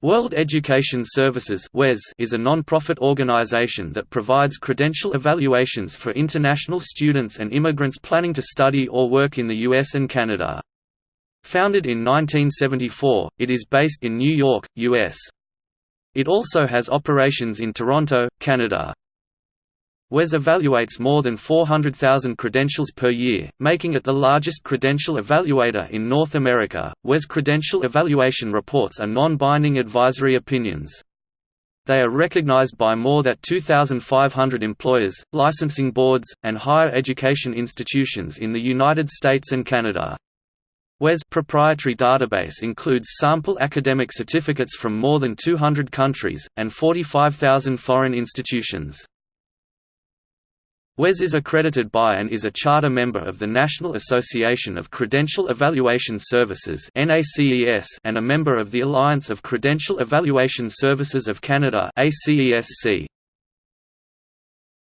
World Education Services is a non-profit organization that provides credential evaluations for international students and immigrants planning to study or work in the US and Canada. Founded in 1974, it is based in New York, US. It also has operations in Toronto, Canada. WES evaluates more than 400,000 credentials per year, making it the largest credential evaluator in North America. WES credential evaluation reports are non-binding advisory opinions. They are recognized by more than 2,500 employers, licensing boards, and higher education institutions in the United States and Canada. WES proprietary database includes sample academic certificates from more than 200 countries, and 45,000 foreign institutions. WES is accredited by and is a charter member of the National Association of Credential Evaluation Services and a member of the Alliance of Credential Evaluation Services of Canada ACESC.